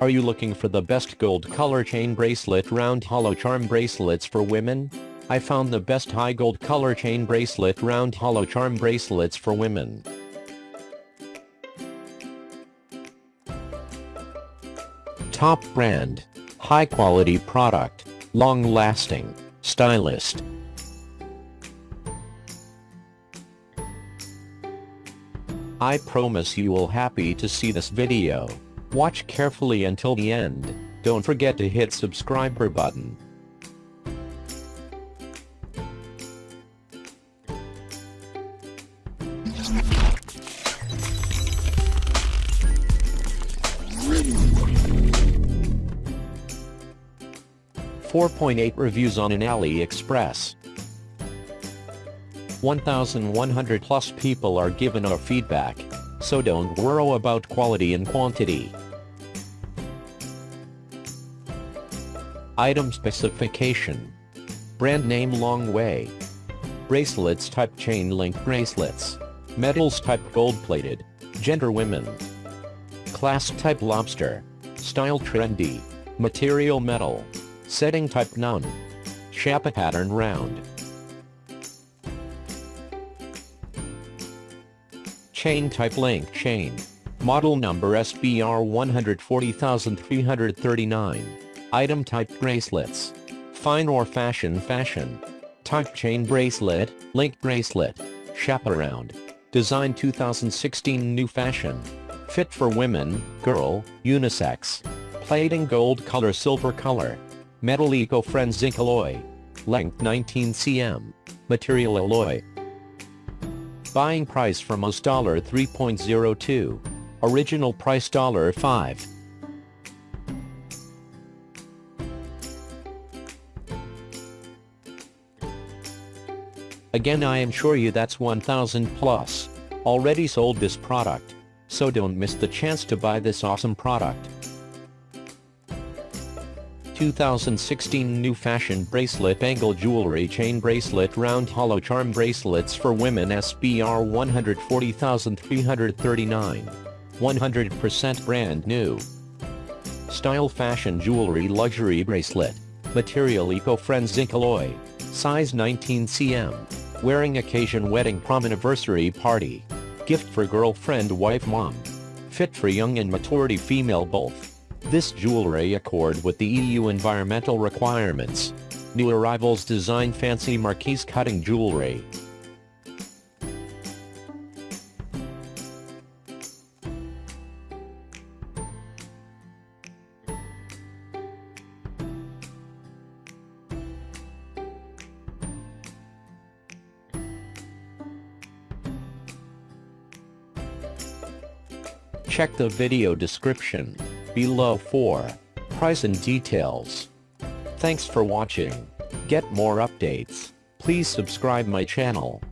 Are you looking for the best gold color chain bracelet round hollow charm bracelets for women? I found the best high gold color chain bracelet round hollow charm bracelets for women. Top brand. High quality product. Long lasting. Stylist. I promise you will happy to see this video. Watch carefully until the end. Don't forget to hit subscriber button. Four point eight reviews on an AliExpress. 1,100 plus people are given our feedback, so don't worry about quality and quantity. Item specification. Brand name Long Way. Bracelets type chain link bracelets. Metals type gold plated. Gender women. Class type lobster. Style trendy. Material metal. Setting type none. Shapa pattern round. Chain type link chain. Model number SBR 140339. Item type bracelets. Fine or fashion fashion. Type chain bracelet, link bracelet. Chaperound. Design 2016 new fashion. Fit for women, girl, unisex. Plating gold color silver color. Metal eco-friend zinc alloy. Length 19 cm. Material alloy. Buying price from us $3.02. Original price dollar $5. Again I assure you that's 1000 plus. Already sold this product. So don't miss the chance to buy this awesome product. 2016 New Fashion Bracelet Angle Jewelry Chain Bracelet Round Hollow Charm Bracelets for Women SBR 140339. 100% brand new. Style Fashion Jewelry Luxury Bracelet. Material Eco-Friend Zinc Alloy. Size 19 cm. Wearing occasion wedding prom anniversary party. Gift for girlfriend wife mom. Fit for young and maturity female both. This jewelry accord with the EU environmental requirements. New arrivals design fancy marquise cutting jewelry. Check the video description below for price and details. Thanks for watching. Get more updates. Please subscribe my channel.